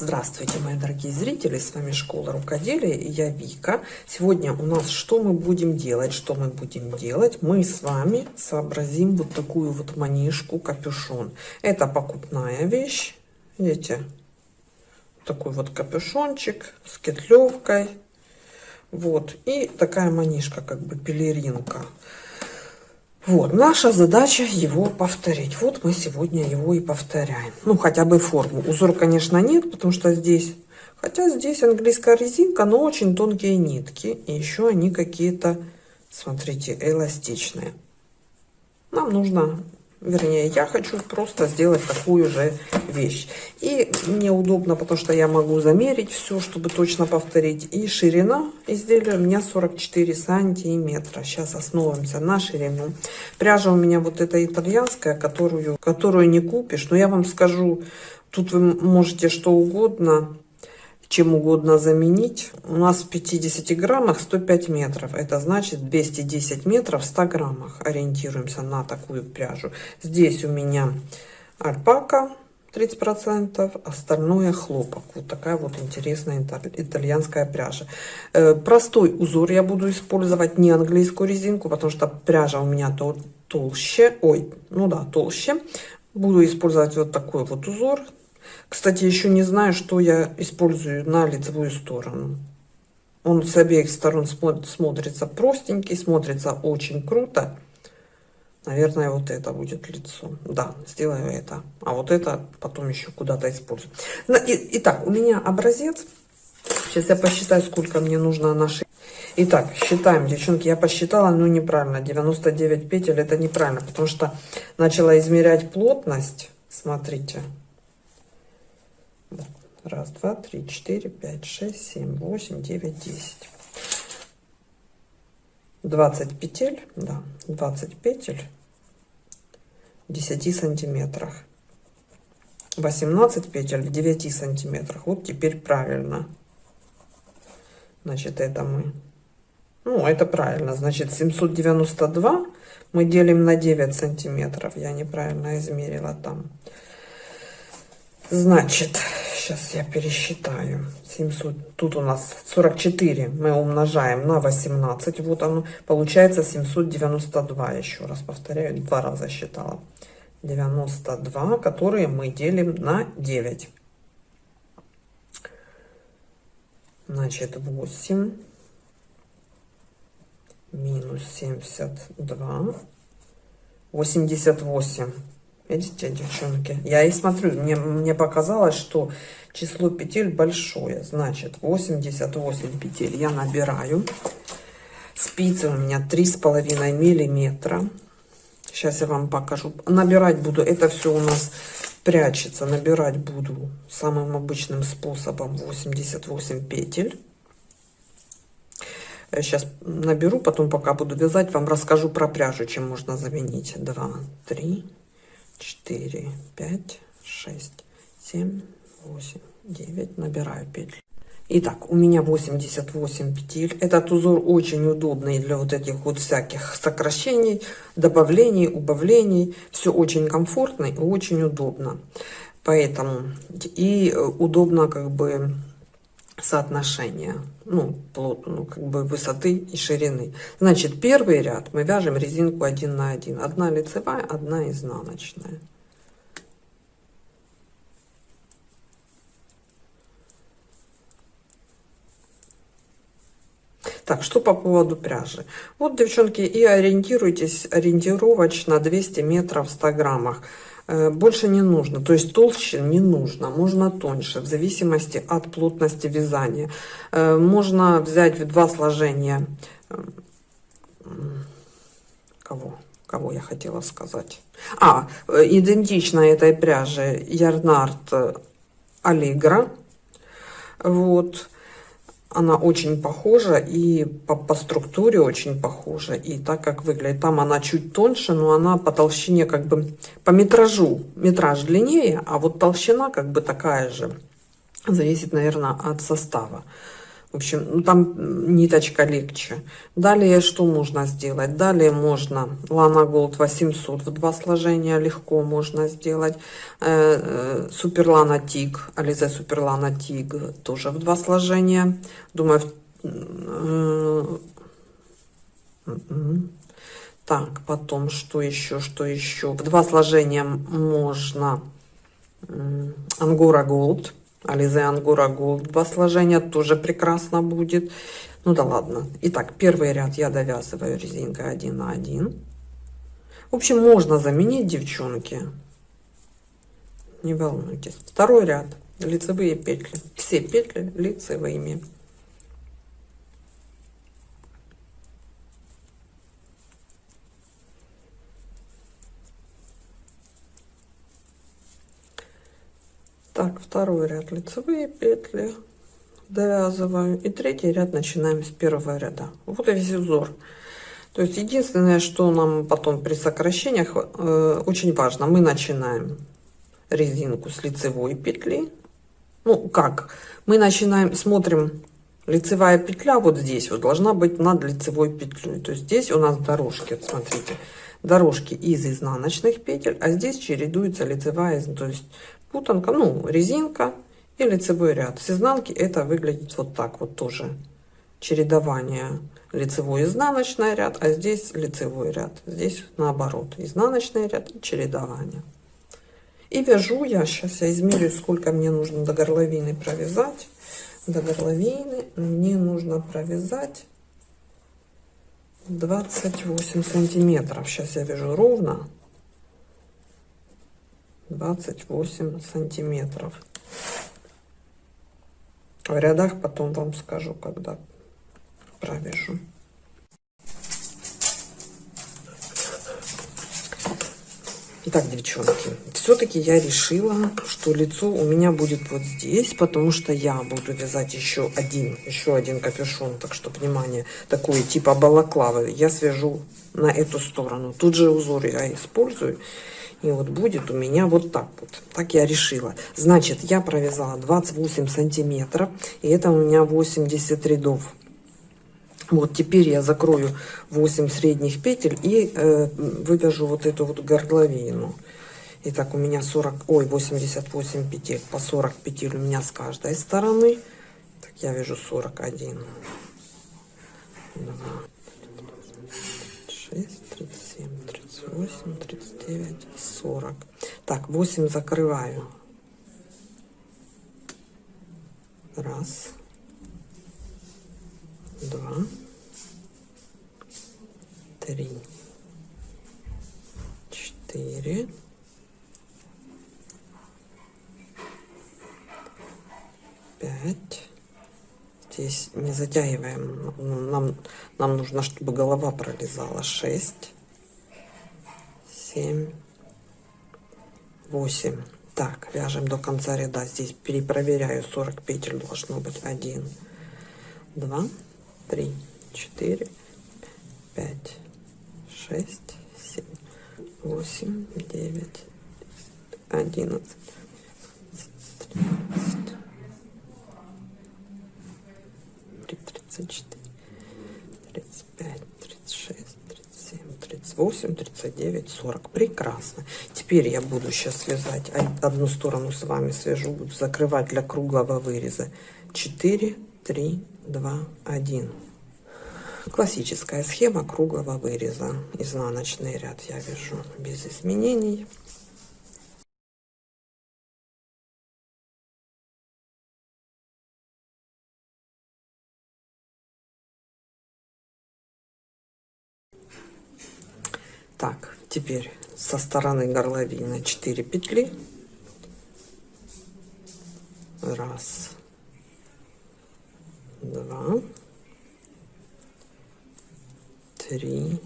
Здравствуйте, мои дорогие зрители, с вами Школа Рукоделия и я Вика. Сегодня у нас что мы будем делать? Что мы будем делать? Мы с вами сообразим вот такую вот манишку капюшон. Это покупная вещь, видите? Такой вот капюшончик с кетлевкой. Вот, и такая манишка, как бы пелеринка. Вот, наша задача его повторить. Вот мы сегодня его и повторяем. Ну, хотя бы форму. Узор, конечно, нет, потому что здесь... Хотя здесь английская резинка, но очень тонкие нитки. И еще они какие-то, смотрите, эластичные. Нам нужно Вернее, я хочу просто сделать такую же вещь. И мне удобно, потому что я могу замерить все, чтобы точно повторить. И ширина изделия у меня 44 сантиметра. Сейчас основываемся на ширину. Пряжа у меня вот эта итальянская, которую, которую не купишь. Но я вам скажу, тут вы можете что угодно чем угодно заменить. У нас в 50 граммах 105 метров. Это значит 210 метров в 100 граммах. Ориентируемся на такую пряжу. Здесь у меня альпака 30%, остальное хлопок. Вот такая вот интересная итальянская пряжа. Э, простой узор я буду использовать, не английскую резинку, потому что пряжа у меня то толще. Ой, ну да, толще. Буду использовать вот такой вот узор кстати, еще не знаю, что я использую на лицевую сторону. Он с обеих сторон смотрится простенький, смотрится очень круто. Наверное, вот это будет лицо. Да, сделаю это. А вот это потом еще куда-то использую. Итак, у меня образец. Сейчас я посчитаю, сколько мне нужно нашей. Итак, считаем, девчонки, я посчитала, но неправильно. 99 петель, это неправильно, потому что начала измерять плотность. Смотрите. Раз, два, три, четыре, пять, шесть, семь, восемь, девять, десять. 20 петель, да, 20 петель в 10 сантиметрах. 18 петель в 9 сантиметрах. Вот теперь правильно. Значит, это мы... Ну, это правильно. Значит, 792 мы делим на 9 сантиметров. Я неправильно измерила там. Значит, сейчас я пересчитаю. 700, тут у нас 44 мы умножаем на 18. Вот оно, получается 792. Еще раз повторяю, два раза считала. 92, которые мы делим на 9. Значит, 8 минус 72, 88. Видите, девчонки? Я и смотрю, мне, мне показалось, что число петель большое. Значит, 88 петель я набираю. Спицы у меня три с половиной миллиметра. Сейчас я вам покажу. Набирать буду, это все у нас прячется. Набирать буду самым обычным способом 88 петель. Сейчас наберу, потом пока буду вязать, вам расскажу про пряжу, чем можно заменить. 2, 3, 4, 5, 6, 7, 8, 9. Набираю петли. Итак, у меня 88 петель. Этот узор очень удобный для вот этих вот всяких сокращений, добавлений, убавлений. Все очень комфортно и очень удобно. Поэтому и удобно как бы соотношение, ну, плот, ну, как бы высоты и ширины. Значит, первый ряд мы вяжем резинку один на один. Одна лицевая, одна изнаночная. Так, что по поводу пряжи. Вот, девчонки, и ориентируйтесь ориентировочно 200 метров в 100 граммах. Э, больше не нужно, то есть толще не нужно, можно тоньше, в зависимости от плотности вязания. Э, можно взять в два сложения, э, кого? Кого я хотела сказать? А, идентично этой пряже Ярнард Аллегра. Вот она очень похожа и по, по структуре очень похожа. И так как выглядит, там она чуть тоньше, но она по толщине как бы, по метражу, метраж длиннее, а вот толщина как бы такая же. Зависит, наверное, от состава. В общем, ну, там ниточка легче. Далее что можно сделать? Далее можно Lana Gold 800 в два сложения легко можно сделать. Супер Lana Tig, Alize Супер Lana Tig тоже в два сложения. Думаю, так, потом что еще, что еще? В два сложения можно Ангора Gold Ализе Ангора Голд. Два сложения тоже прекрасно будет. Ну да ладно. Итак, первый ряд я довязываю резинкой 1 на 1. В общем, можно заменить, девчонки. Не волнуйтесь. Второй ряд. Лицевые петли. Все петли лицевыми. Так, второй ряд лицевые петли довязываю. И третий ряд начинаем с первого ряда. Вот и весь узор. То есть единственное, что нам потом при сокращениях э, очень важно, мы начинаем резинку с лицевой петли. Ну, как? Мы начинаем, смотрим, лицевая петля вот здесь вот должна быть над лицевой петлей. То есть здесь у нас дорожки, вот смотрите, дорожки из изнаночных петель, а здесь чередуется лицевая, то есть путанка, ну, резинка и лицевой ряд. С изнанки это выглядит вот так вот тоже. Чередование лицевой изнаночный ряд, а здесь лицевой ряд. Здесь наоборот, изнаночный ряд и чередование. И вяжу я, сейчас я измерю, сколько мне нужно до горловины провязать. До горловины мне нужно провязать 28 сантиметров. Сейчас я вяжу ровно. 28 сантиметров. В рядах потом вам скажу, когда провяжу. Итак, девчонки, все-таки я решила, что лицо у меня будет вот здесь, потому что я буду вязать еще один, еще один капюшон. Так что, внимание, такой типа балаклавы я свяжу на эту сторону. Тут же узор я использую. И вот будет у меня вот так вот. Так я решила. Значит, я провязала 28 сантиметров. И это у меня 80 рядов. Вот теперь я закрою 8 средних петель и э, вывяжу вот эту вот горловину. Итак, у меня 40, ой, 88 петель, по 40 петель у меня с каждой стороны. Так, я вяжу 41. 2, 6, 37, 38, 39, 40. Так, 8 закрываю. Раз. Два. Три. Четыре. Пять. Здесь не затягиваем. Нам, нам нужно, чтобы голова пролезала. Шесть 7, 8. Так, вяжем до конца ряда. Здесь перепроверяю. 40 петель должно быть 1, 2, 3, 4, 5, 6, 7, 8, 9, 11, 13, 34. 38, 39, 40. Прекрасно. Теперь я буду сейчас связать одну сторону с вами свяжу, буду закрывать для круглого выреза. 4, 3, 2, 1. Классическая схема круглого выреза. Изнаночный ряд я вяжу без изменений. Теперь со стороны горловины 4 петли. Раз, два, три,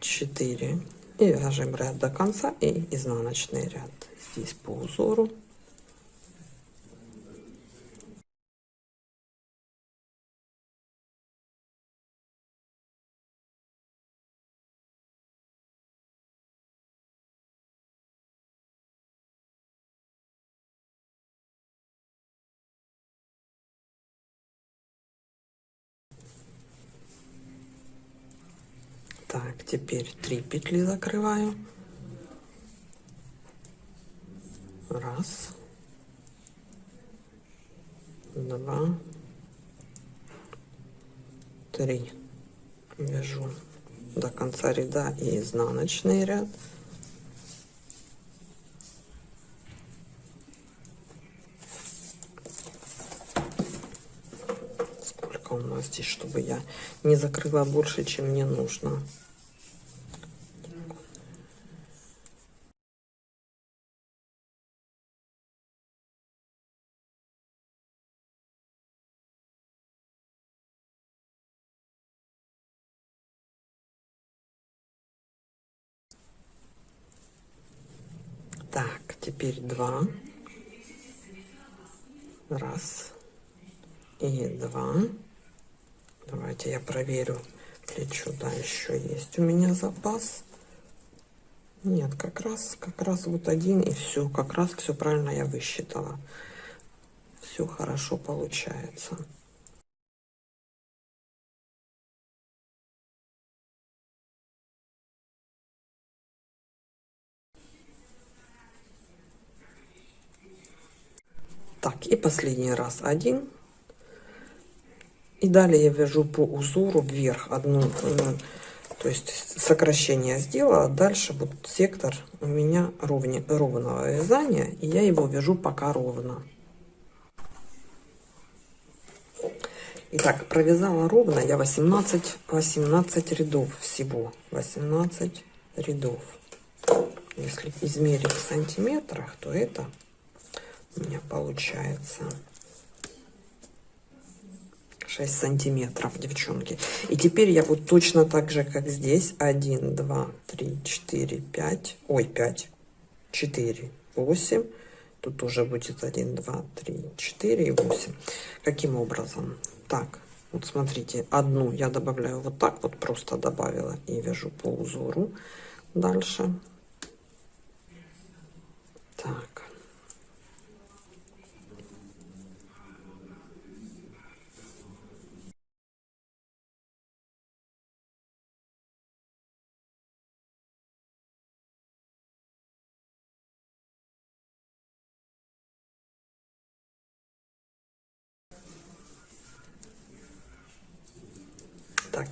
четыре. И вяжем ряд до конца и изнаночный ряд здесь по узору. Теперь три петли закрываю. Раз. Два. Три. Вяжу до конца ряда и изнаночный ряд. Сколько у нас здесь, чтобы я не закрыла больше, чем мне нужно. Так, теперь два. Раз. И два. Давайте я проверю плечо. Да, еще есть у меня запас. Нет, как раз, как раз вот один и все. Как раз все правильно я высчитала. Все хорошо получается. Так, и последний раз один. И далее я вяжу по узору вверх одну, то есть сокращение сделала. Дальше вот сектор у меня ровне, ровного вязания, и я его вяжу пока ровно. Итак, провязала ровно я 18, 18 рядов всего. 18 рядов. Если измерить в сантиметрах, то это у меня получается 6 сантиметров, девчонки. И теперь я вот точно так же, как здесь. 1, 2, 3, 4, 5. Ой, 5, 4, 8. Тут уже будет 1, 2, 3, 4 и 8. Каким образом? Так, вот смотрите, одну я добавляю вот так вот, просто добавила и вяжу по узору. Дальше. Так.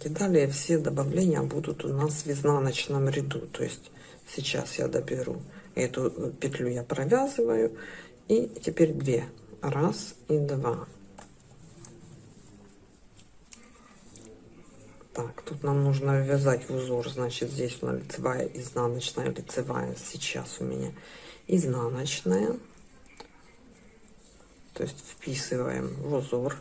И далее все добавления будут у нас в изнаночном ряду. То есть сейчас я доберу эту петлю, я провязываю. И теперь две. Раз и два. Так, тут нам нужно ввязать в узор. Значит, здесь у нас лицевая, изнаночная, лицевая. Сейчас у меня изнаночная. То есть вписываем в узор.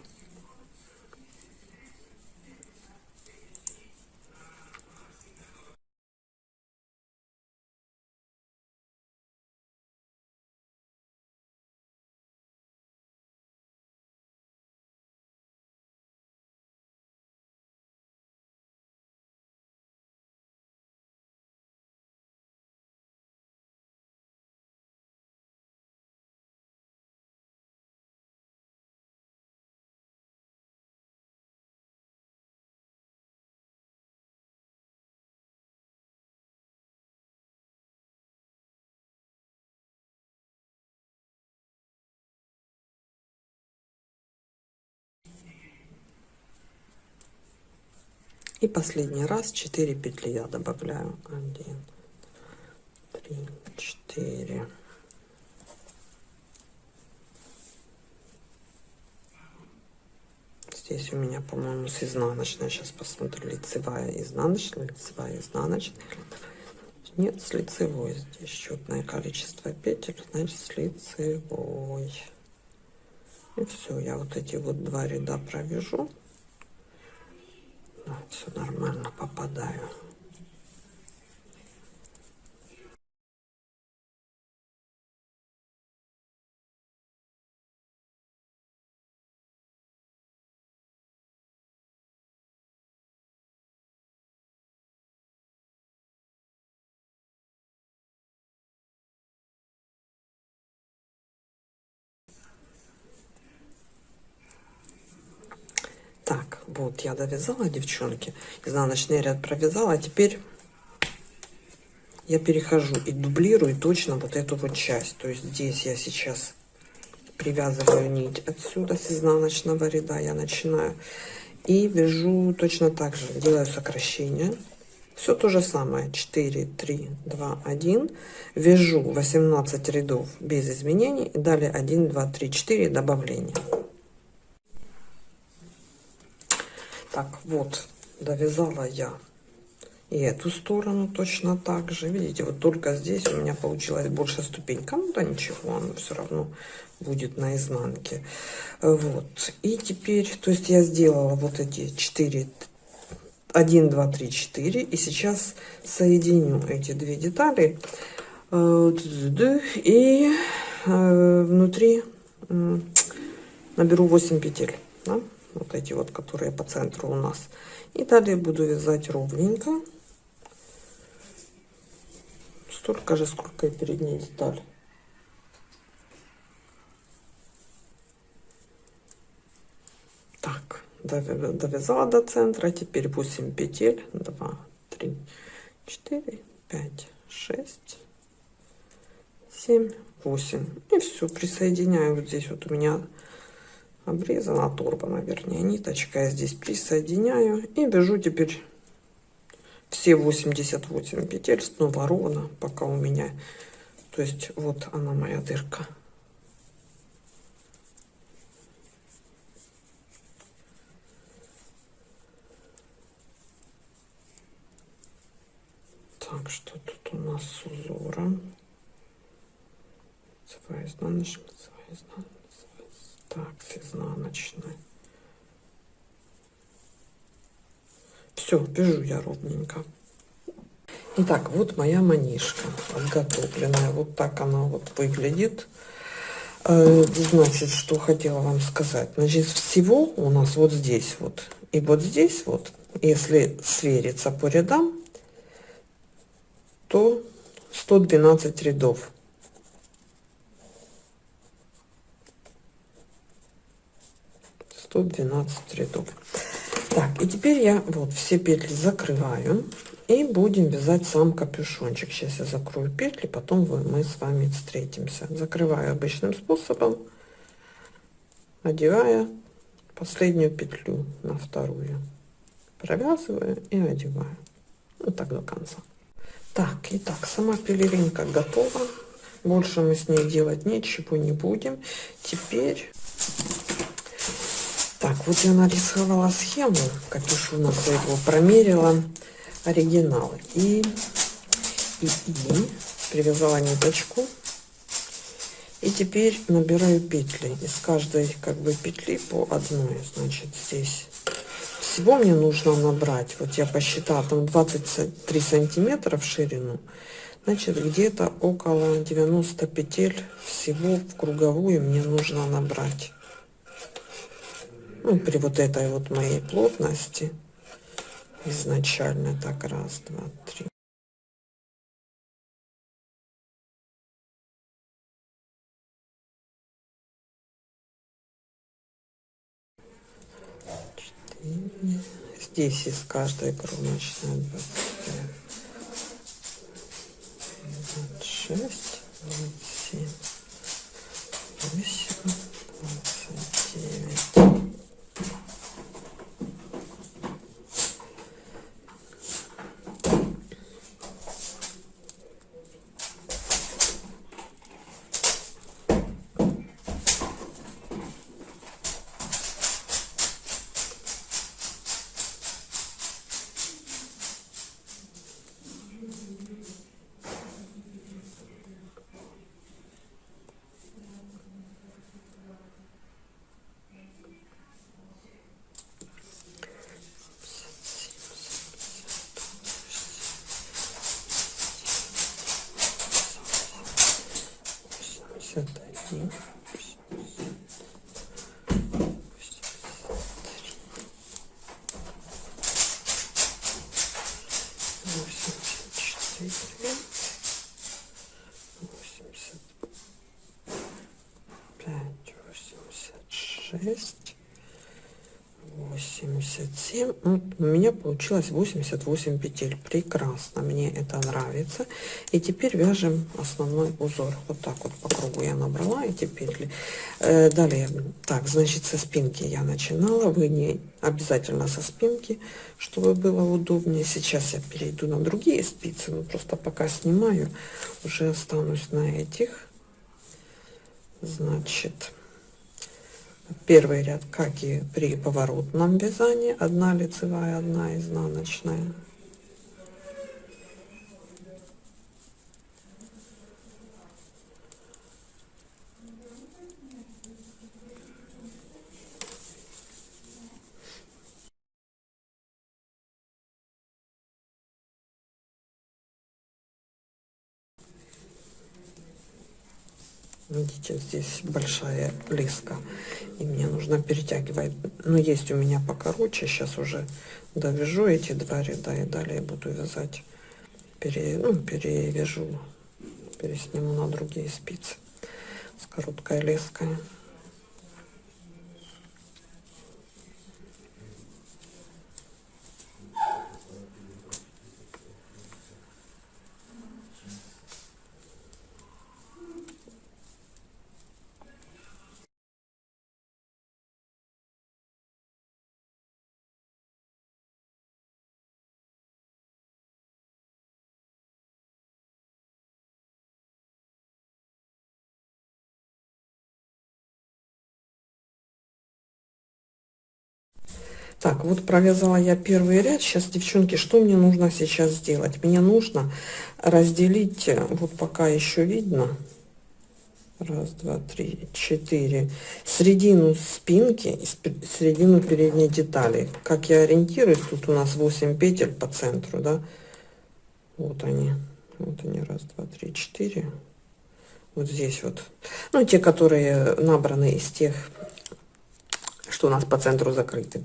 И последний раз 4 петли я добавляю. 1, 3, 4. Здесь у меня, по-моему, с изнаночной. Сейчас посмотрю. Лицевая, изнаночная, лицевая, изнаночная. Нет, с лицевой. Здесь счетное количество петель, значит, с лицевой. И все, я вот эти вот два ряда провяжу все нормально попадаю. Вот, я довязала, девчонки. Изнаночный ряд провязала. А теперь я перехожу и дублирую точно вот эту вот часть. То есть здесь я сейчас привязываю нить отсюда с изнаночного ряда. Я начинаю и вяжу точно так же. Делаю сокращение. Все то же самое. 4, 3, 2, 1. Вяжу 18 рядов без изменений. И далее 1, 2, 3, 4 добавления. Так, вот, довязала я и эту сторону точно так же. Видите, вот только здесь у меня получилась больше ступенька. Ну да ничего, оно все равно будет на изнанке. Вот. И теперь, то есть я сделала вот эти 4, 1, 2, 3, 4. И сейчас соединю эти две детали. Э, и э, внутри наберу 8 петель. Да? Вот эти вот, которые по центру у нас. И далее буду вязать ровненько. Столько же, сколько и передняя деталь. Так, довязала до центра. Теперь 8 петель. 2, 3, 4, 5, 6, 7, 8. И все, присоединяю. Вот здесь вот у меня обрезана, оторвана, вернее. Я здесь присоединяю и вяжу теперь все 88 петель снова ровно, пока у меня, то есть вот она моя дырка. Так, что тут у нас с узором? Своя изнаночная, своя изнаночная так с изнаночной все вяжу я ровненько Итак, вот моя манишка подготовленная. Вот так она вот выглядит. Э, значит, что хотела вам сказать. Значит, всего у нас вот здесь вот и вот здесь вот, если свериться по рядам, то 112 рядов. 112 рядов. Так и теперь я вот все петли закрываю и будем вязать сам капюшончик. Сейчас я закрою петли потом мы с вами встретимся. Закрываю обычным способом одевая последнюю петлю на вторую провязываю и одеваю. Вот так до конца. Так итак сама пелеринка готова. Больше мы с ней делать ничего не будем. Теперь так, вот я нарисовала схему капюшона своего, промерила оригинал. И, и, и привязала ниточку. И теперь набираю петли. Из каждой как бы петли по одной. Значит, здесь всего мне нужно набрать, вот я посчитала, там 23 сантиметра в ширину. Значит, где-то около 90 петель всего в круговую мне нужно набрать ну, при вот этой вот моей плотности изначально так раз два три. Четыре здесь из каждой кромочной 25 26 27 8 29 87 ну, у меня получилось 88 петель. Прекрасно мне это нравится. И теперь вяжем основной узор. Вот так вот по кругу я набрала эти петли э, далее. Так значит со спинки я начинала. Вы не обязательно со спинки чтобы было удобнее. Сейчас я перейду на другие спицы но просто пока снимаю уже останусь на этих. Значит первый ряд как и при поворотном вязании одна лицевая одна изнаночная видите здесь большая леска и мне нужно перетягивать. Но есть у меня покороче сейчас уже довяжу эти два ряда и далее буду вязать. Пере, ну, перевяжу пересниму на другие спицы с короткой леской Так, вот провязала я первый ряд. Сейчас, девчонки, что мне нужно сейчас сделать? Мне нужно разделить, э, вот пока еще видно, раз, два, три, четыре, середину спинки и середину передней детали. Как я ориентируюсь, тут у нас 8 петель по центру, да? Вот они, вот они, раз, два, три, четыре. Вот здесь вот. Ну, те, которые набраны из тех, что у нас по центру закрыты.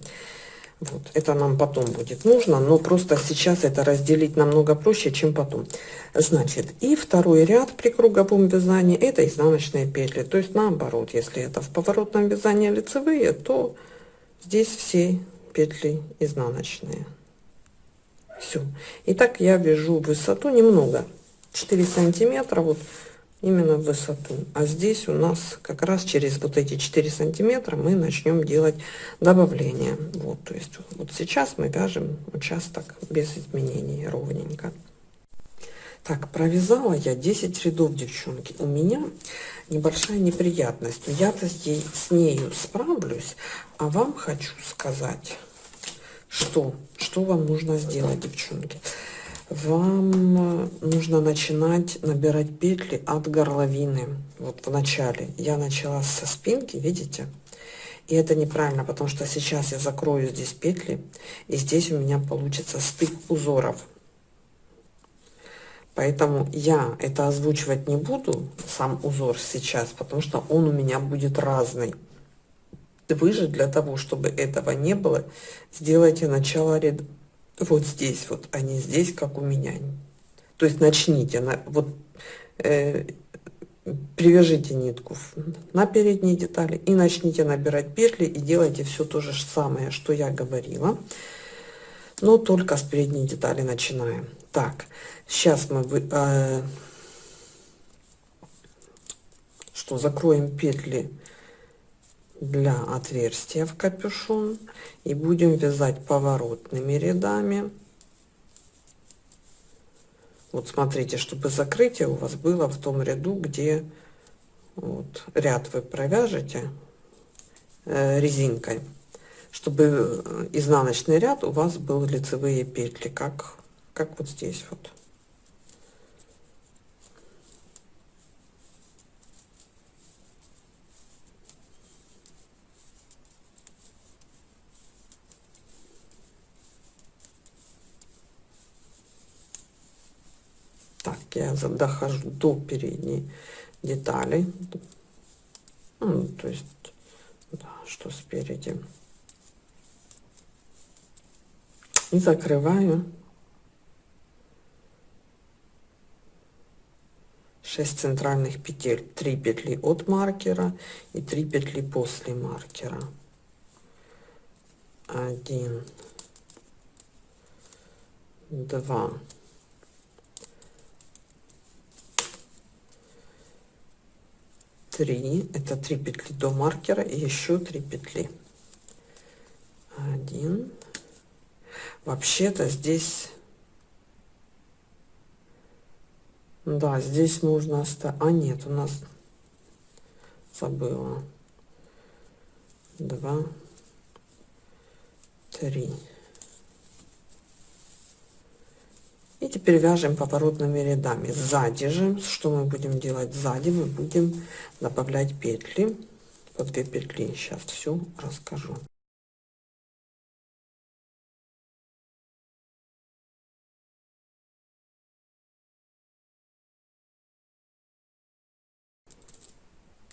Вот, это нам потом будет нужно, но просто сейчас это разделить намного проще, чем потом. Значит, и второй ряд при круговом вязании это изнаночные петли. То есть наоборот, если это в поворотном вязании лицевые, то здесь все петли изнаночные. Все. Итак, я вяжу высоту немного, 4 сантиметра. Вот именно в высоту. А здесь у нас как раз через вот эти 4 сантиметра мы начнем делать добавление. Вот, то есть вот сейчас мы вяжем участок без изменений ровненько. Так, провязала я 10 рядов, девчонки. У меня небольшая неприятность. Я-то с нею справлюсь, а вам хочу сказать, что, что вам нужно сделать, девчонки вам нужно начинать набирать петли от горловины. Вот в начале. Я начала со спинки видите? И это неправильно потому что сейчас я закрою здесь петли и здесь у меня получится стык узоров. Поэтому я это озвучивать не буду сам узор сейчас потому что он у меня будет разный. Вы же для того чтобы этого не было сделайте начало ряда вот здесь вот, а не здесь, как у меня. То есть начните, на, вот э, привяжите нитку на передние детали и начните набирать петли и делайте все то же самое, что я говорила, но только с передней детали начинаем. Так, сейчас мы э, что закроем петли для отверстия в капюшон. И будем вязать поворотными рядами. Вот смотрите чтобы закрытие у вас было в том ряду где вот ряд вы провяжете э, резинкой чтобы изнаночный ряд у вас был лицевые петли как как вот здесь вот я дохожу до передней детали. Ну, то есть да, что спереди. И закрываю. 6 центральных петель. 3 петли от маркера и 3 петли после маркера. Один. Два три. Это три петли до маркера и еще три петли. Один. Вообще-то здесь да здесь можно оставить а нет у нас забыла. Два три и теперь вяжем поворотными рядами. Сзади же что мы будем делать? Сзади мы будем добавлять петли. По 2 петли сейчас все расскажу.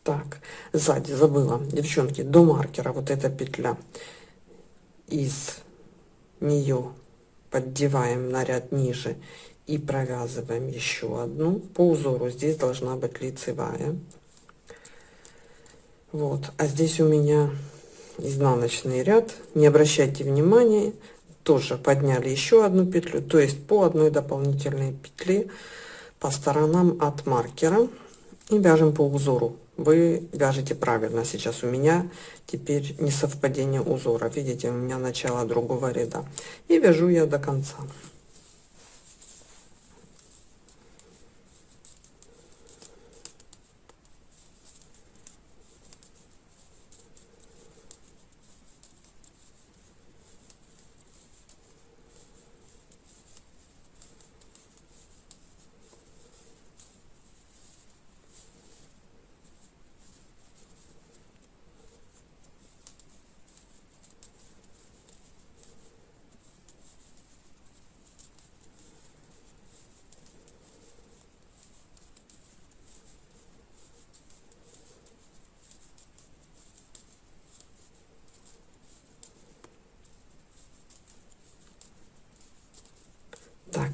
Так сзади забыла. Девчонки до маркера вот эта петля. Из нее поддеваем на ряд ниже и провязываем еще одну. По узору здесь должна быть лицевая. Вот. А здесь у меня изнаночный ряд. Не обращайте внимания. Тоже подняли еще одну петлю то есть по одной дополнительной петле по сторонам от маркера. И вяжем по узору вы вяжете правильно сейчас. У меня теперь не совпадение узора. Видите у меня начало другого ряда. И вяжу я до конца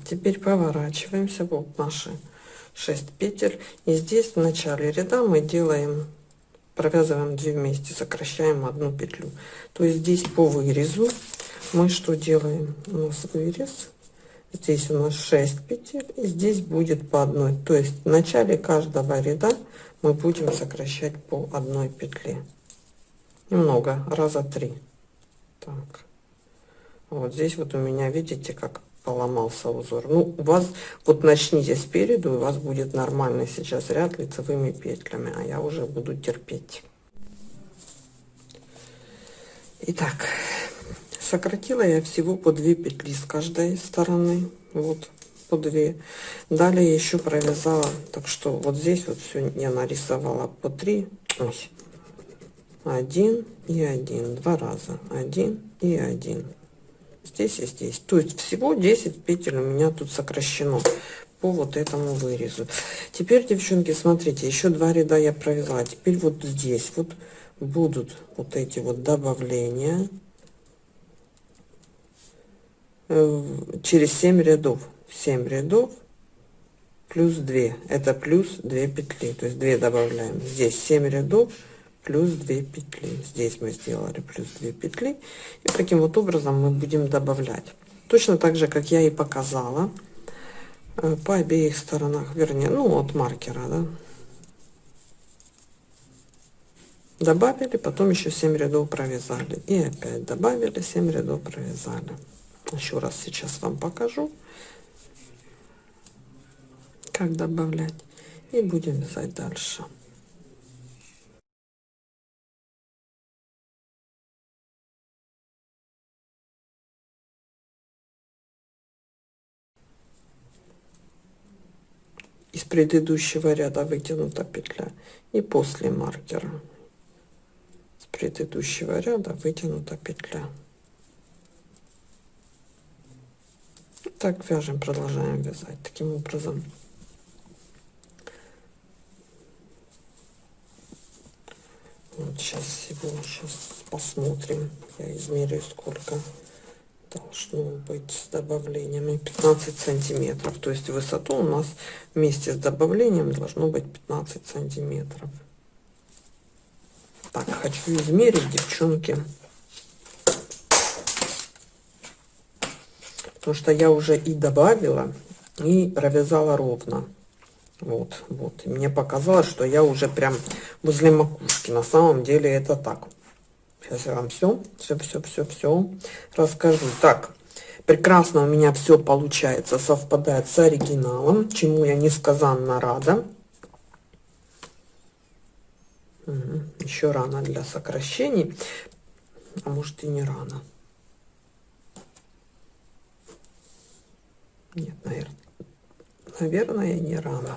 теперь поворачиваемся вот наши 6 петель. И здесь в начале ряда мы делаем провязываем 2 вместе сокращаем одну петлю. То есть здесь по вырезу мы что делаем? У нас вырез. Здесь у нас 6 петель и здесь будет по одной. То есть в начале каждого ряда мы будем сокращать по одной петле. Немного раза три. Так. Вот здесь вот у меня видите как поломался узор. Ну у вас вот начните спереду у вас будет нормальный сейчас ряд лицевыми петлями а я уже буду терпеть. Итак, сократила я всего по 2 петли с каждой стороны вот по 2 далее еще провязала так что вот здесь вот все я нарисовала по 3 Ой. 1 и 1 два раза 1 и 1 здесь и здесь. То есть всего 10 петель у меня тут сокращено по вот этому вырезу. Теперь девчонки смотрите еще два ряда я провязала теперь вот здесь вот будут вот эти вот добавления. Э, через 7 рядов. 7 рядов плюс 2 это плюс 2 петли. То есть 2 добавляем. Здесь 7 рядов плюс 2 петли. Здесь мы сделали плюс 2 петли. И таким вот образом мы будем добавлять. Точно так же как я и показала э, по обеих сторонах вернее ну от маркера да? добавили потом еще 7 рядов провязали. И опять добавили 7 рядов провязали. Еще раз сейчас вам покажу как добавлять. И будем вязать дальше из предыдущего ряда вытянута петля и после маркера. С предыдущего ряда вытянута петля. Так вяжем продолжаем вязать таким образом. Вот сейчас всего сейчас посмотрим. Я измерю сколько должно быть с добавлениями 15 сантиметров то есть высоту у нас вместе с добавлением должно быть 15 сантиметров так хочу измерить девчонки потому что я уже и добавила, и провязала ровно. Вот, вот. И мне показалось, что я уже прям возле макушки. На самом деле это так. Сейчас я вам все, все, все, все, все расскажу. Так, прекрасно у меня все получается, совпадает с оригиналом, чему я несказанно рада. Угу. Еще рано для сокращений, а может и не рано. Нет, наверное, наверное, не рано.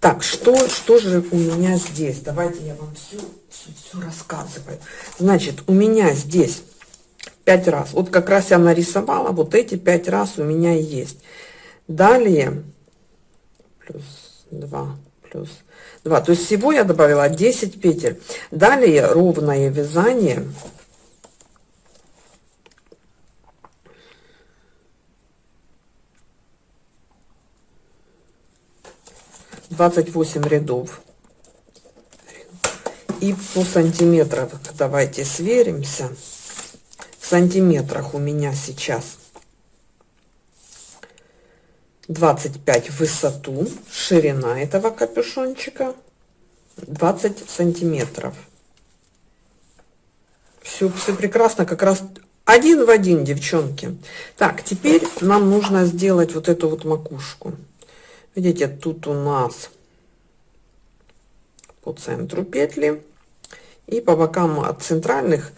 Так, что, что же у меня здесь? Давайте я вам все, все, все рассказываю. Значит, у меня здесь пять раз. Вот как раз я нарисовала, вот эти пять раз у меня есть. Далее, плюс 2, плюс 2. То есть всего я добавила 10 петель. Далее ровное вязание. Двадцать восемь рядов и по сантиметрам давайте сверимся в сантиметрах у меня сейчас 25 в высоту, ширина этого капюшончика 20 сантиметров. Все, все прекрасно, как раз один в один, девчонки. Так, теперь нам нужно сделать вот эту вот макушку. Видите, тут у нас по центру петли и по бокам от центральных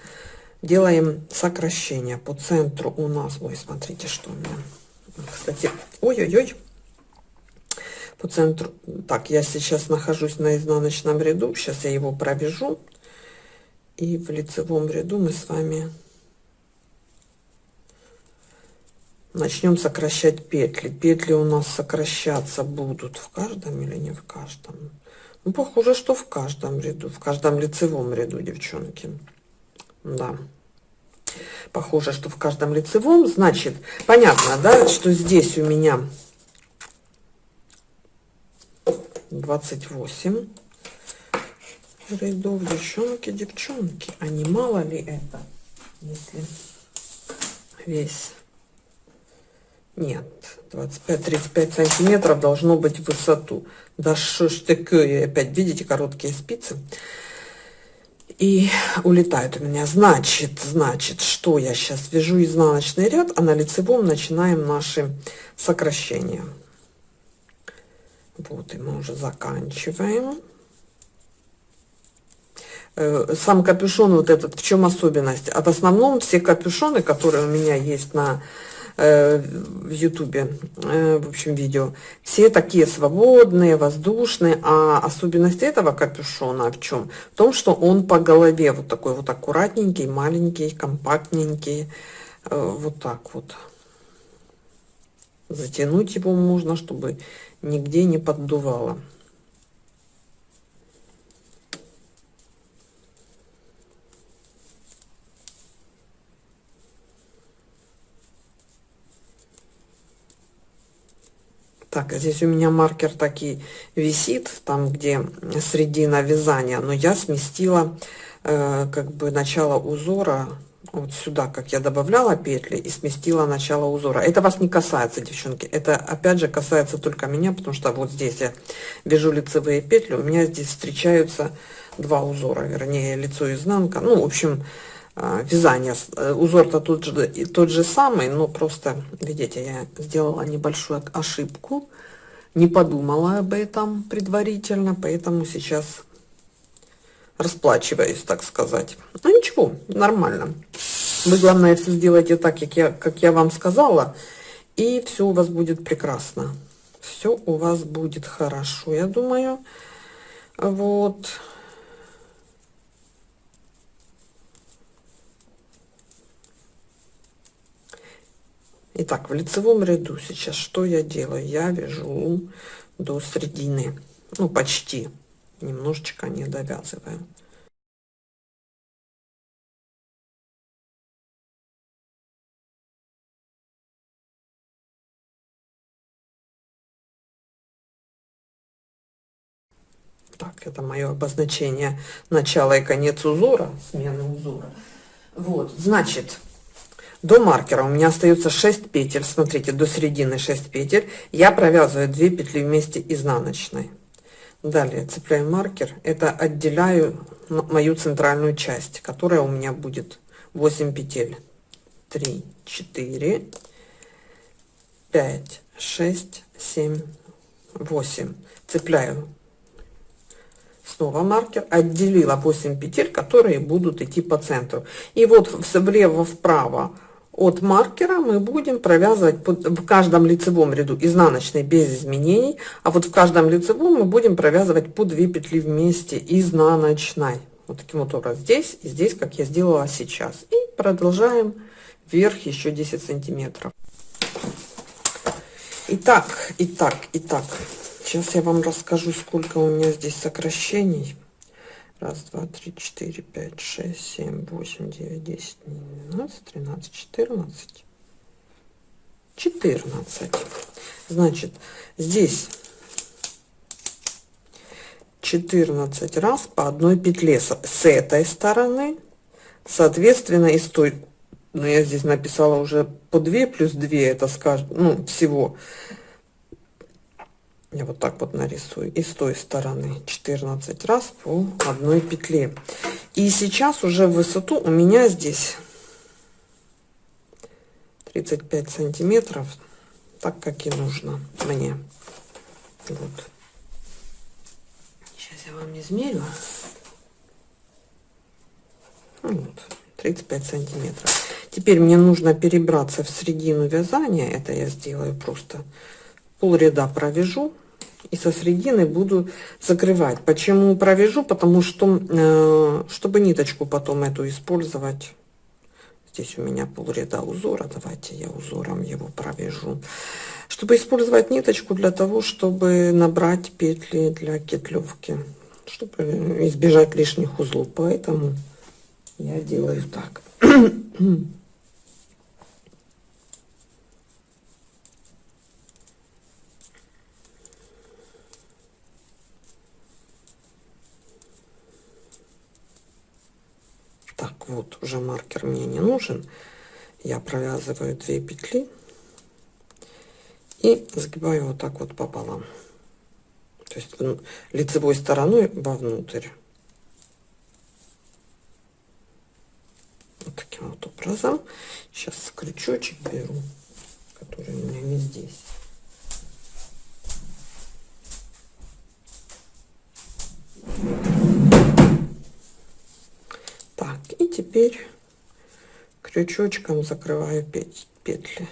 делаем сокращение. По центру у нас, ой, смотрите, что у меня кстати, ой-ой-ой, по центру. Так, я сейчас нахожусь на изнаночном ряду. Сейчас я его пробежу. И в лицевом ряду мы с вами начнем сокращать петли. Петли у нас сокращаться будут в каждом или не в каждом? Ну, похоже, что в каждом ряду, в каждом лицевом ряду, девчонки. Да похоже, что в каждом лицевом. Значит, понятно, да, что здесь у меня 28 рядов. Девчонки, девчонки, а не мало ли это, если весь... Нет, 25-35 сантиметров должно быть в высоту. Да что ж такое, опять видите, короткие спицы и улетают у меня. Значит, значит, что я сейчас вяжу изнаночный ряд, а на лицевом начинаем наши сокращения. Вот, и мы уже заканчиваем. Э, сам капюшон вот этот, в чем особенность? А в основном все капюшоны, которые у меня есть на в ютубе э, в общем видео. Все такие свободные воздушные а особенность этого капюшона в чем в том что он по голове вот такой вот аккуратненький маленький компактненький. Э, вот так вот. Затянуть его можно чтобы нигде не поддувало Так, здесь у меня маркер таки висит, там, где средина вязания, но я сместила э, как бы начало узора вот сюда, как я добавляла петли и сместила начало узора. Это вас не касается, девчонки. Это опять же касается только меня, потому что вот здесь я вяжу лицевые петли, у меня здесь встречаются два узора, вернее лицо и изнанка. Ну, в общем, а, вязание. Э, узор-то тот же, тот же самый, но просто, видите, я сделала небольшую ошибку, не подумала об этом предварительно, поэтому сейчас расплачиваюсь, так сказать. Ну ничего, нормально. Вы, главное, все сделайте так, как я, как я вам сказала, и все у вас будет прекрасно. Все у вас будет хорошо, я думаю. Вот. Итак, в лицевом ряду сейчас что я делаю? Я вяжу до середины, ну почти, немножечко не довязываю. Так, это мое обозначение начала и конец узора, смены узора. Вот, значит, до маркера у меня остается 6 петель. Смотрите, до середины 6 петель. Я провязываю 2 петли вместе изнаночной. Далее цепляю маркер. Это отделяю мою центральную часть, которая у меня будет 8 петель. 3, 4, 5, 6, 7, 8. Цепляю снова маркер, отделила 8 петель, которые будут идти по центру. И вот влево вправо от маркера мы будем провязывать в каждом лицевом ряду изнаночной без изменений, а вот в каждом лицевом мы будем провязывать по 2 петли вместе изнаночной. Вот таким вот образом здесь и здесь, как я сделала сейчас. И продолжаем вверх еще 10 сантиметров. Итак, итак, итак. Сейчас я вам расскажу, сколько у меня здесь сокращений. Раз, два, три, четыре, пять, шесть, семь, восемь, девять, десять, двенадцать, тринадцать, четырнадцать. Четырнадцать. Значит, здесь 14 раз по одной петле с, этой стороны, соответственно, и с той, ну, я здесь написала уже по 2 плюс 2, это скажем, ну, всего я вот так вот нарисую. И с той стороны 14 раз по одной петле. И сейчас уже высоту у меня здесь 35 сантиметров так как и нужно мне. Вот. Сейчас я вам измерю. Вот 35 сантиметров. Теперь мне нужно перебраться в середину вязания. Это я сделаю просто пол ряда провяжу и со средины буду закрывать. Почему провяжу? Потому что э, чтобы ниточку потом эту использовать. Здесь у меня полряда узора. Давайте я узором его провяжу. Чтобы использовать ниточку для того чтобы набрать петли для кетлевки. Чтобы избежать лишних узлов. Поэтому я делаю так так вот уже маркер мне не нужен. Я провязываю 2 петли и сгибаю вот так вот пополам. То есть лицевой стороной вовнутрь. Вот таким вот образом. Сейчас крючочек беру который у меня не здесь теперь крючочком закрываю петли.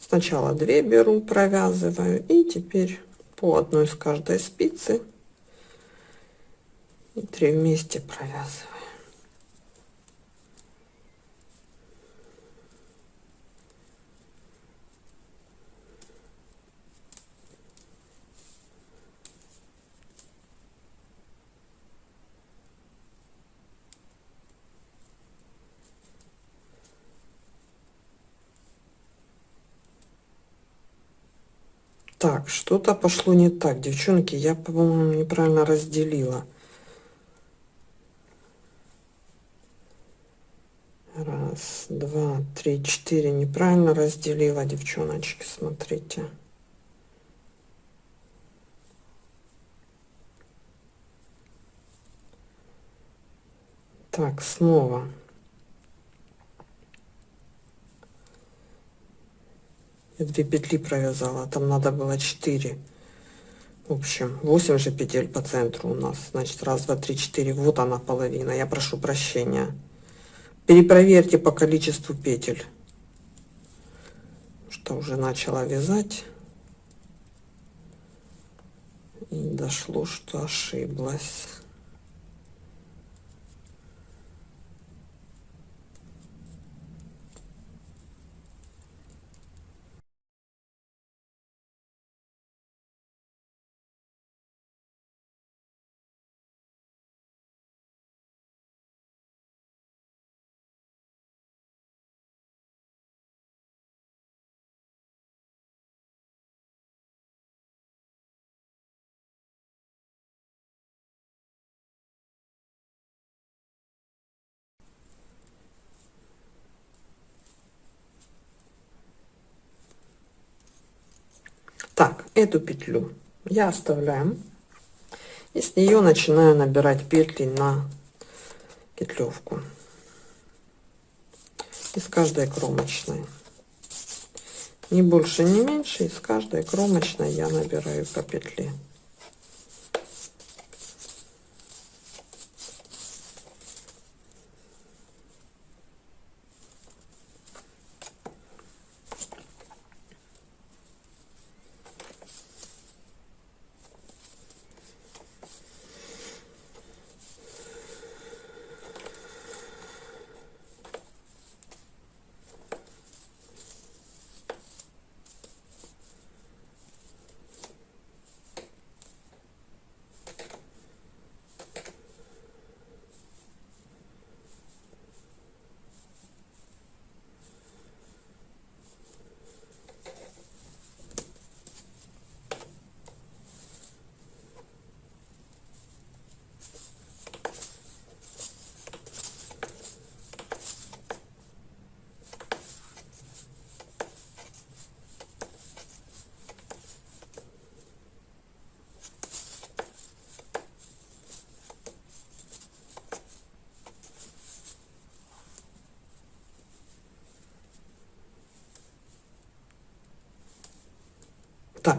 Сначала 2 беру провязываю и теперь по одной с каждой спицы и 3 вместе провязываю Так, что-то пошло не так, девчонки. Я, по-моему, неправильно разделила. Раз, два, три, четыре. Неправильно разделила, девчоночки, смотрите. Так, снова. Я две петли провязала там надо было 4 в общем 8 же петель по центру у нас. Значит раз два три четыре. Вот она половина. Я прошу прощения. Перепроверьте по количеству петель. Что уже начала вязать. И дошло что ошиблась Так, эту петлю я оставляю. И с нее начинаю набирать петли на петлевку. Из каждой кромочной. Не больше, не меньше. Из каждой кромочной я набираю по петле.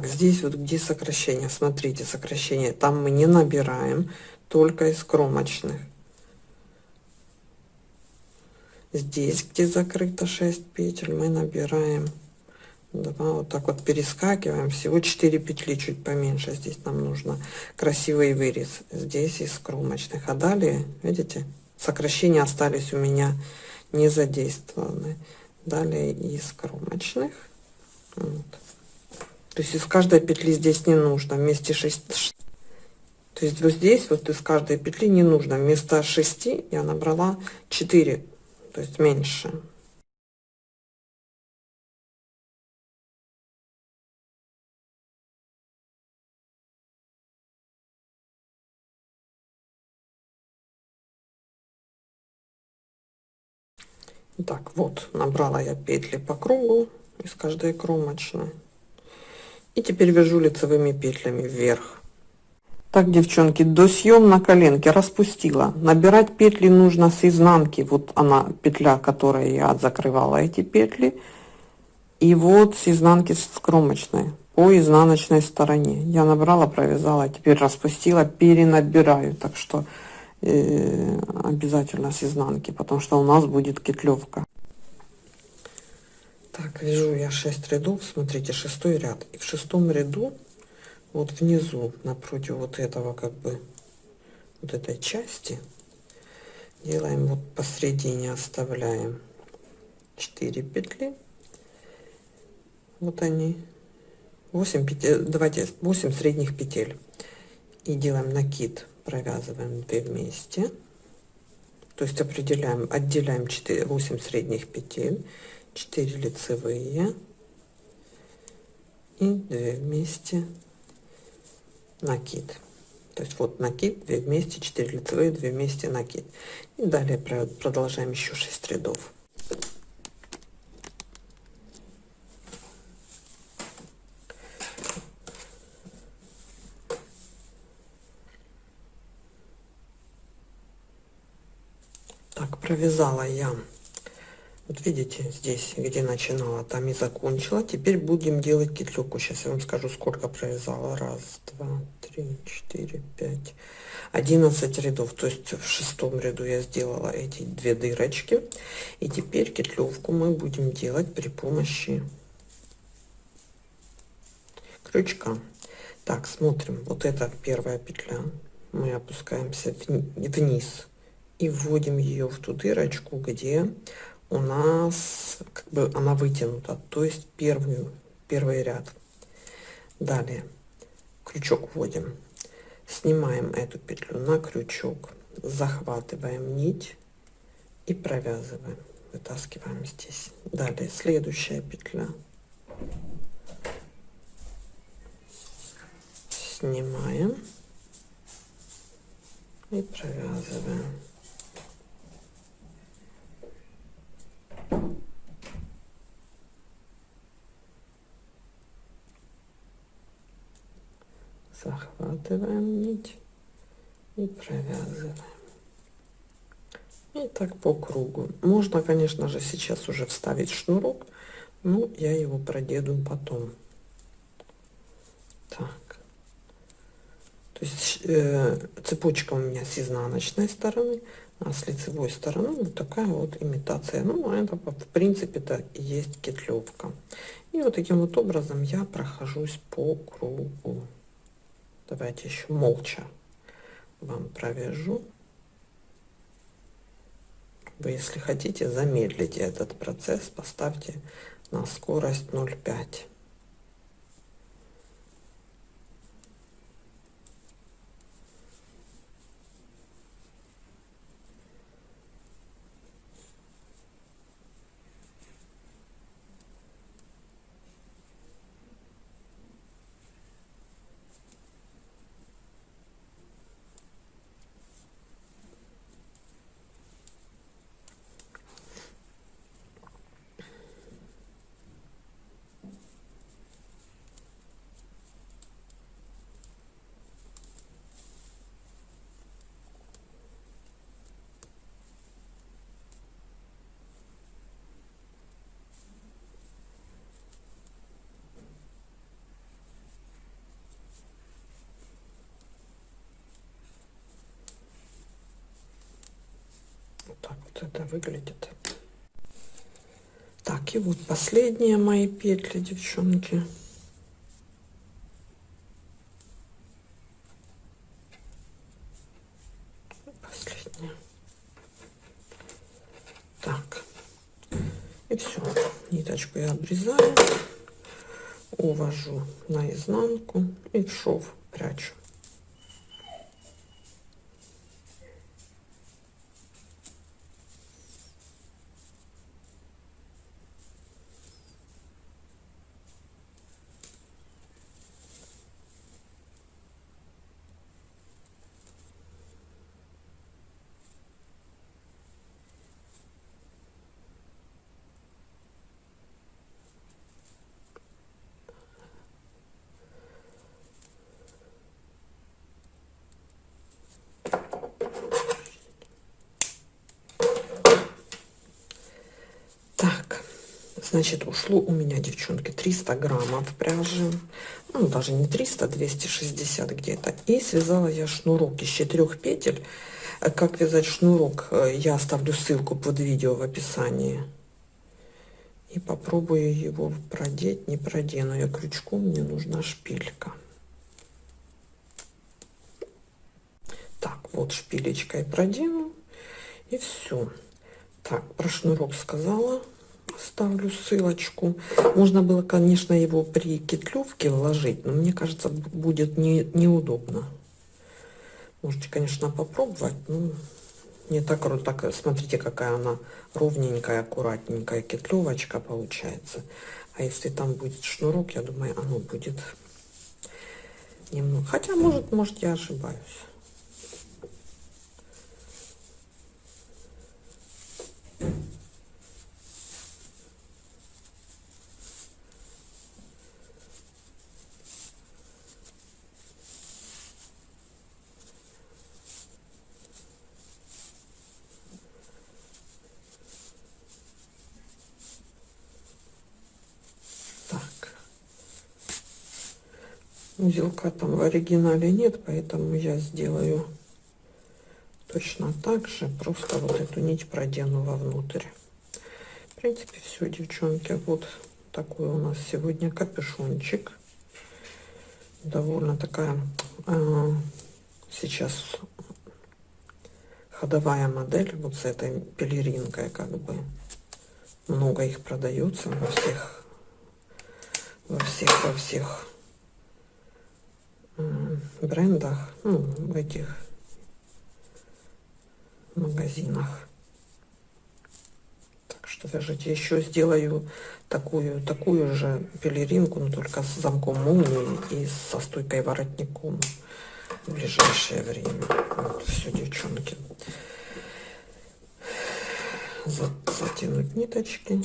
Так, здесь вот где сокращение, смотрите, сокращение, там мы не набираем, только из кромочных. Здесь, где закрыто 6 петель, мы набираем 2, вот так вот перескакиваем, всего 4 петли, чуть поменьше, здесь нам нужно красивый вырез, здесь из кромочных, а далее, видите, сокращения остались у меня не задействованы. Далее из кромочных. Вот. То есть из каждой петли здесь не нужно вместе 6. То есть вот здесь вот из каждой петли не нужно вместо 6 я набрала 4, то есть меньше. Так, вот, набрала я петли по кругу из каждой кромочной. И теперь вяжу лицевыми петлями вверх. Так, девчонки, до съем на коленке распустила. Набирать петли нужно с изнанки. Вот она, петля, которой я закрывала эти петли. И вот с изнанки с кромочной по изнаночной стороне. Я набрала, провязала, теперь распустила, перенабираю. Так что э, обязательно с изнанки, потому что у нас будет кетлевка. Так, вяжу я 6 рядов, смотрите, шестой ряд. И в шестом ряду, вот внизу, напротив вот этого, как бы, вот этой части, делаем вот посередине, оставляем 4 петли. Вот они. 8 петель, давайте 8 средних петель. И делаем накид, провязываем 2 вместе. То есть определяем, отделяем 4, 8 средних петель 4 лицевые. И 2 вместе. Накид. То есть вот накид 2 вместе 4 лицевые 2 вместе накид. И далее продолжаем еще 6 рядов. Так провязала я вот видите, здесь, где начинала, там и закончила. Теперь будем делать кетлюку. Сейчас я вам скажу, сколько провязала. Раз, два, три, четыре, пять, одиннадцать рядов. То есть в шестом ряду я сделала эти две дырочки. И теперь кетлевку мы будем делать при помощи крючка. Так, смотрим. Вот это первая петля. Мы опускаемся вниз и вводим ее в ту дырочку, где у нас как бы она вытянута, то есть первый, первый ряд. Далее крючок вводим, снимаем эту петлю на крючок, захватываем нить и провязываем, вытаскиваем здесь. Далее следующая петля. Снимаем и провязываем. Захватываем нить и провязываем. И так по кругу. Можно, конечно же, сейчас уже вставить шнурок, но я его проделаю потом. Так. То есть э, цепочка у меня с изнаночной стороны, а с лицевой стороны вот такая вот имитация. Ну, а это в принципе это и есть кетлевка. И вот таким вот образом я прохожусь по кругу. Давайте еще молча вам провяжу. Вы, если хотите, замедлите этот процесс, поставьте на скорость 0,5. так вот это выглядит. Так и вот последние мои петли девчонки. Последняя так. И все ниточку я обрезаю увожу наизнанку и в шов Значит, ушло у меня, девчонки, 300 граммов пряжи. Ну, даже не 300, 260 где-то. И связала я шнурок из четырех петель. Э, как вязать шнурок, э, я оставлю ссылку под видео в описании. И попробую его продеть. Не продену я крючком, мне нужна шпилька. Так, вот шпилечкой продену. И все. Так, про шнурок сказала ставлю ссылочку. Можно было, конечно, его при кетлевке вложить, но мне кажется, будет не, неудобно. Можете, конечно, попробовать. но не так, так смотрите, какая она ровненькая, аккуратненькая кетлевочка получается. А если там будет шнурок, я думаю, оно будет немного. Хотя, может, может, я ошибаюсь. Узелка там в оригинале нет поэтому я сделаю точно так же просто вот эту нить продену вовнутрь. В принципе все девчонки вот такой у нас сегодня капюшончик. Довольно такая э, сейчас ходовая модель вот с этой пелеринкой как бы. Много их продается во всех во всех во всех брендах, ну, в этих магазинах. Так что вяжите. Еще сделаю такую, такую же пелеринку, но только с замком молнии и со стойкой воротником в ближайшее время. Вот, все, девчонки. Затянуть ниточки.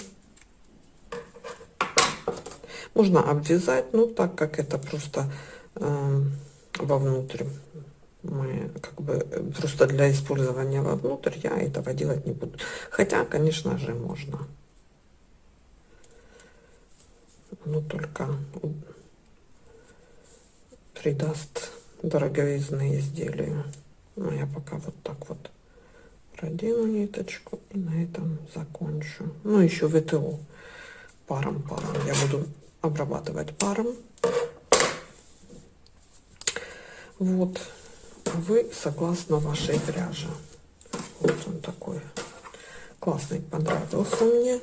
Можно обвязать, но так как это просто Эм, вовнутрь. Мы как бы просто для использования вовнутрь я этого делать не буду. Хотя, конечно же, можно. Но только придаст дороговизны изделию. Но я пока вот так вот продену ниточку и на этом закончу. Ну, еще ВТО паром, паром. Я буду обрабатывать паром. Вот, вы согласно вашей пряже. Вот он такой классный, понравился мне.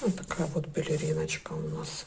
Вот такая вот балериночка у нас.